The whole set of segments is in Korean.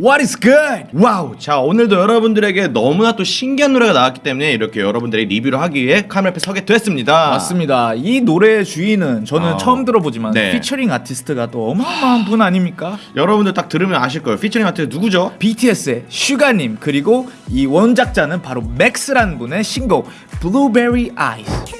What is good? Wow! 자 오늘도 여러분들에게 너무나 또 신기한 노래가 나왔기 때문에 이렇게 여러분들이 리뷰를 하기 위해 카메라 앞에 서게 됐습니다 맞습니다. 이 노래의 주인은 저는 아. 처음 들어보지만 네. 피처링 아티스트가 또 어마어마한 분 아닙니까? 여러분들 딱 들으면 아실 거예요 피처링 아티스트 누구죠? BTS의 슈가님 그리고 이 원작자는 바로 맥스라는 분의 신곡 Blueberry Eyes.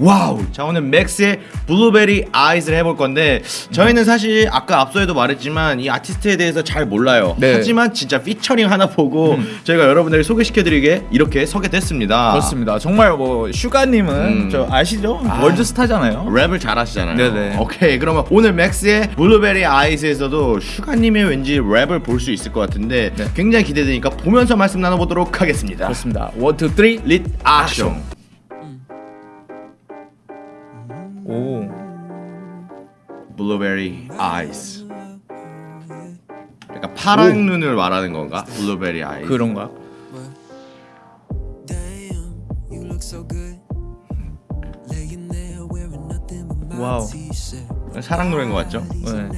Wow! 자 오늘 맥스의 Blueberry Eyes를 해볼 건데 저희는 사실 아까 앞서에도 말했지만 이 아티스트에 대해서 잘 몰라요 네. 하지만 진짜 피처링 하나 보고 저희가 여러분들에게 소개시켜드리게 이렇게 서게 됐습니다 그렇습니다. 정말 뭐 슈가님은 음. 저 아시죠? 아. World star잖아요. 랩을 잘하시잖아요. 네네. 오케이 그러면 오늘 맥스의 Blueberry Eyes에서도 슈가님의 왠지 랩을 볼 수 있을 것 같은데 네. 굉장히 기대되니까 보면서 말씀 나눠보도록 하겠습니다. 그렇습니다. One, two, three, ready, action. 아이즈. 약간 파란 오. 눈을 말하는 건가? 블루베리 아이즈. 그런가? Damn, you look so good. Laying there wearing nothing but my 와우. 사랑 노래인 것 같죠? 네.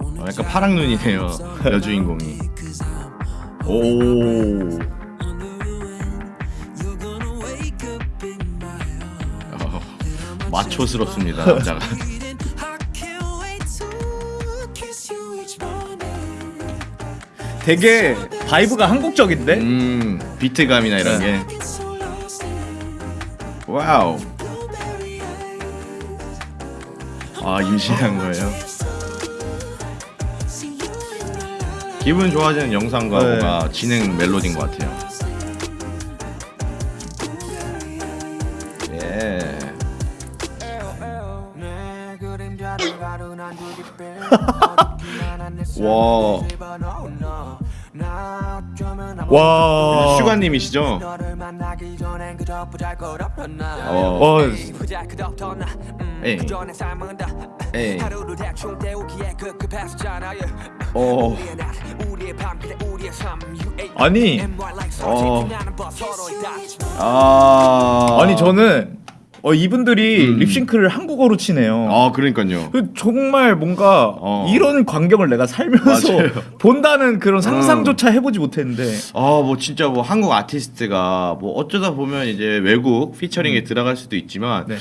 어, 약간 파랑 눈이네요. 여주인공이. 오. under the wind. You're gonna wake up in my arms. 어, 마초스럽습니다 남자가. 되게 vibe가 한국적인데? 음 비트감이나 이런 네. 게. Wow. 아 임신한 거예요. 기분 좋아지는 영상과 네. 뭔가 진행 멜로디인 것 같아요. 예. 와. 와. 슈가님이시죠? 어. 어, 에이. 에이. 어. 아니, 어. 아. 아니 저는 어, 이분들이 음. 립싱크를 한국어로 치네요. 아, 그러니까요. 그 정말 뭔가 어. 이런 광경을 내가 살면서 맞아요. 본다는 그런 상상조차 해보지 못했는데 아, 뭐 진짜 뭐 한국 아티스트가 뭐 어쩌다 보면 이제 외국 피처링에 들어갈 수도 있지만 네.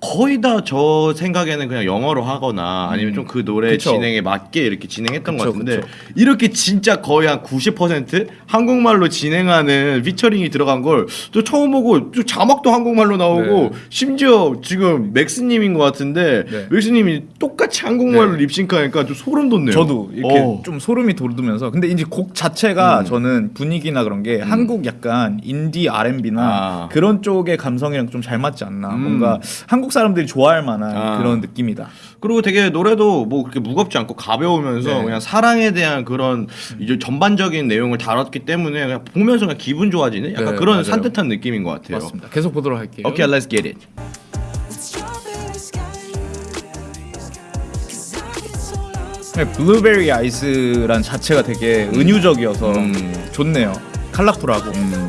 거의 다 저 생각에는 그냥 영어로 하거나 아니면 좀 그 노래 그쵸. 진행에 맞게 이렇게 진행했던 그쵸, 것 같은데 그쵸. 이렇게 진짜 거의 한 90% 한국말로 진행하는 피처링이 들어간 걸 또 처음 보고 또 자막도 한국말로 나오고 네. 심지어 지금 맥스님인 것 같은데 네. 맥스님이 똑같이 한국말로 네. 립싱크하니까 좀 소름 돋네요. 저도 이렇게 어. 좀 소름이 돋으면서 근데 이제 곡 자체가 음. 저는 분위기나 그런 게 한국 약간 인디 R&B나 아. 그런 쪽의 감성이랑 좀 잘 맞지 않나 음. 뭔가 한국 사람들이 좋아할 만한 아. 그런 느낌이다. 그리고 되게 노래도 뭐 그렇게 무겁지 않고 가벼우면서 네. 그냥 사랑에 대한 그런 이제 전반적인 내용을 다뤘기 때문에 그냥 보면서 그냥 기분 좋아지는 약간 네, 그런 맞아요. 산뜻한 느낌인 것 같아요. 맞습니다. 계속 보도록 할게요. 오케이, let's get it. Lost. 네, 블루베리 아이스란 자체가 되게 은유적이어서 음. 좋네요. 컬러풀하고. See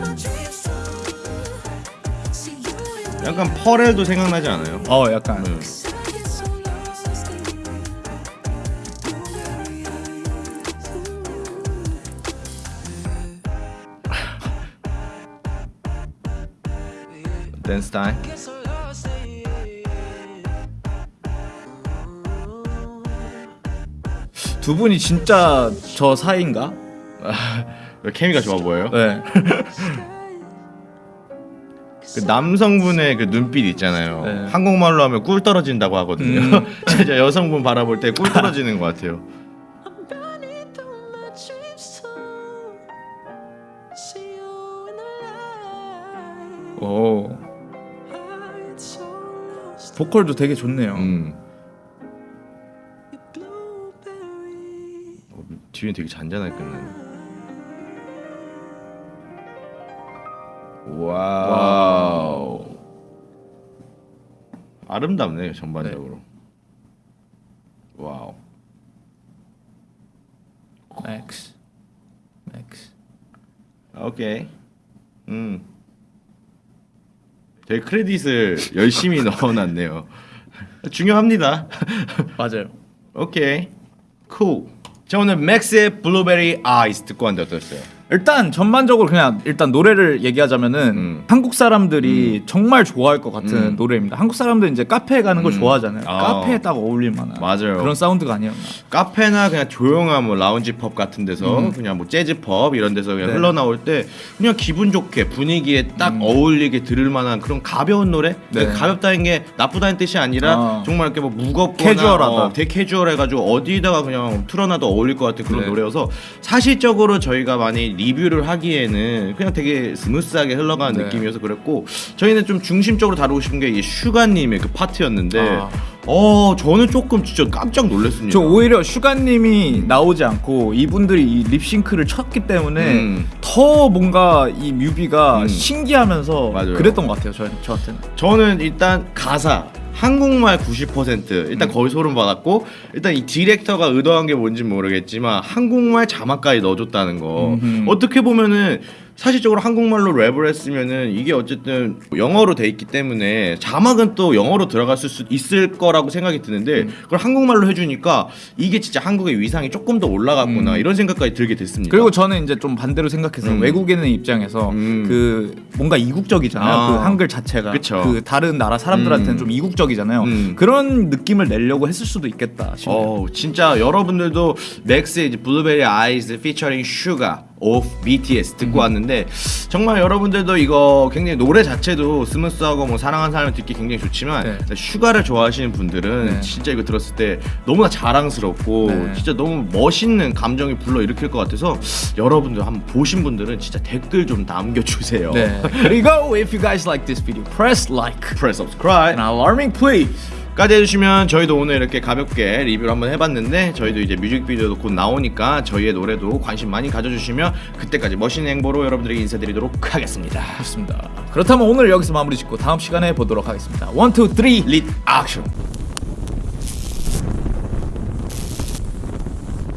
약간 퍼렐도 생각나지 않아요? 어 약간 음. 댄스 타임. 두 분이 진짜 저 사이인가? 케미가 좋아 보여요. 네. 그 남성분의 그 눈빛 있잖아요. 네. 한국말로 하면 꿀 떨어진다고 하거든요. 음. 진짜 여성분 바라볼 때 꿀 떨어지는 것 같아요. 오 보컬도 되게 좋네요. 음. 어, 뒤에 되게 잔잔하게 끝나네. Wow. 아름답네요 전반적으로. Wow. 맥스 맥스 오케이. 음. 되게 credit을 열심히 넣어놨네요. 중요합니다. 맞아요. 오케이. Cool. 자 오늘 맥스의 Blueberry Eyes 듣고 왔는데 어떠셨어요? 일단 전반적으로 그냥 일단 노래를 얘기하자면은 음. 한국 사람들이 정말 좋아할 것 같은 음. 노래입니다. 한국 사람들 이제 카페에 가는 걸 음. 좋아하잖아요. 아. 카페에 딱 어울릴 만한 맞아요. 그런 사운드가 아니었나. 카페나 그냥 조용한 뭐 라운지 펍 같은 데서 그냥 뭐 재즈 펍 이런 데서 그냥 음. 네. 흘러나올 때 그냥 기분 좋게 분위기에 딱 어울리게 들을 만한 그런 가벼운 노래 네. 그러니까 가볍다는 게 나쁘다는 뜻이 아니라 어. 정말 이렇게 뭐 무겁거나 캐주얼하다. 어, 되게 캐주얼해 가지고 어디다가 그냥 틀어놔도 어울릴 것 같은 그런 네. 노래여서 사실적으로 저희가 많이 리뷰를 하기에는 그냥 되게 스무스하게 흘러가는 네. 느낌이어서 그랬고 저희는 좀 중심적으로 다루고 싶은 게 이 슈가님의 그 파트였는데 아. 어 저는 조금 진짜 깜짝 놀랐습니다. 저 오히려 슈가님이 나오지 않고 이분들이 이 립싱크를 쳤기 때문에 음. 더 뭔가 이 뮤비가 음. 신기하면서 맞아요. 그랬던 것 같아요. 저, 저한테는. 저는 일단 가사 한국말 90% 일단 거의 소름 받았고 일단 이 디렉터가 의도한 게 뭔지 모르겠지만 한국말 자막까지 넣어줬다는 거. 어떻게 보면은 사실적으로 한국말로 랩을 했으면은 이게 어쨌든 영어로 돼 있기 때문에 자막은 또 영어로 들어갔을 수 있을 거라고 생각이 드는데 음. 그걸 한국말로 해주니까 이게 진짜 한국의 위상이 조금 더 올라갔구나 이런 생각까지 들게 됐습니다. 음. 그리고 저는 이제 좀 반대로 생각해서 음. 외국인의 입장에서 음. 그 뭔가 이국적이잖아요. 아. 그 한글 자체가 그쵸. 그 다른 나라 사람들한테는 음. 좀 이국적이잖아요. 음. 그런 느낌을 내려고 했을 수도 있겠다. 어 진짜 여러분들도 맥스의 Blueberry Eyes featuring 슈가 of BTS 음. 듣고 왔는데 정말 여러분들도 이거 굉장히 노래 자체도 스무스하고 뭐 사랑하는 사람을 듣기 굉장히 좋지만 네. 슈가를 좋아하시는 분들은 네. 진짜 이거 들었을 때 너무나 자랑스럽고 네. 진짜 너무 멋있는 감정이 불러 일으킬 것 같아서 여러분들 한번 보신 분들은 진짜 댓글 좀 남겨주세요. 네. 그리고 if you guys like this video, press like Press subscribe. and alarming please. 까지 해주시면 저희도 오늘 이렇게 가볍게 리뷰를 한번 해봤는데 저희도 이제 뮤직비디오도 곧 나오니까 저희의 노래도 관심 많이 가져주시면 그때까지 멋있는 행보로 여러분들에게 인사드리도록 하겠습니다. 좋습니다. 그렇다면 오늘 여기서 마무리 짓고 다음 시간에 보도록 하겠습니다. 1, 2, 3, 릿 액션